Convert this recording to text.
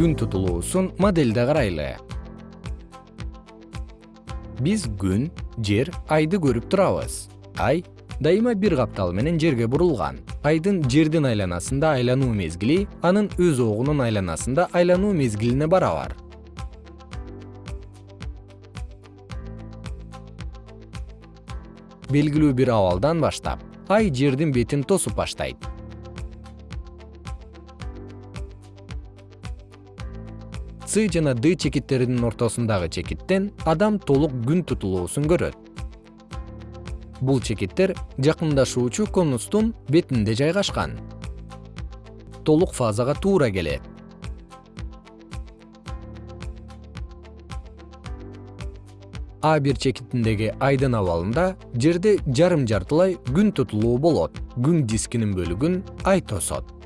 күн тутулуусун моделде карайлы. Биз күн жер айды көрүп турабыз. Ай дайыма бир каптал менен жерге бурулган. Айдын жердин айланасында айлануу мезгили анын өз огунун айланасында айлануу мезгилине барабар. Белгилүү бир абалдан баштап ай жердин бетин тосуп баштайт с жана д чекиттеринин ортосундагы чекиттен адам толук күн тутулуусун көрөт. Бул чекиттер жакындашуучу конустун бетинде жайгашкан. Толук фазага туура келет. А бир чекитиндеги айдын абалында жерде жарым жартылай күн тутулуу болот. Күн дискинин бөлүгүн ай тосот